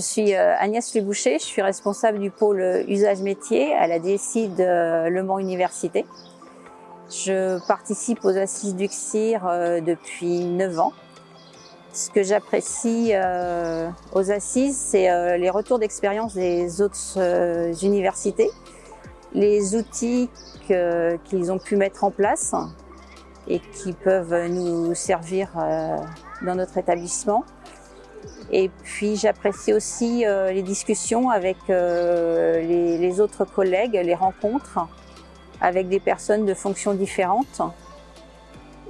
suis euh, Agnès Leboucher, je suis responsable du pôle usage métier à la DSI de Le Mans Université. Je participe aux assises du CIR euh, depuis 9 ans. Ce que j'apprécie euh, aux assises, c'est les retours d'expérience des autres universités, les outils qu'ils ont pu mettre en place et qui peuvent nous servir dans notre établissement. Et puis j'apprécie aussi euh, les discussions avec euh, les, autres collègues, les rencontres avec des personnes de fonctions différentes.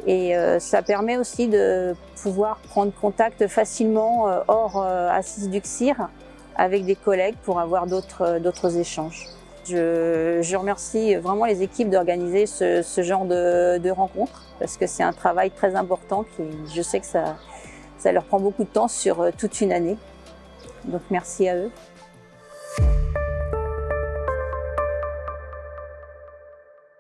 Et euh, ça permet aussi de pouvoir prendre contact facilement hors assise du CIR avec des collègues pour avoir d'autres échanges. Je, remercie vraiment les équipes d'organiser ce, genre de, de rencontres parce que c'est un travail très important qui, je sais que ça, ça leur prend beaucoup de temps sur euh, toute une année. Donc merci à eux.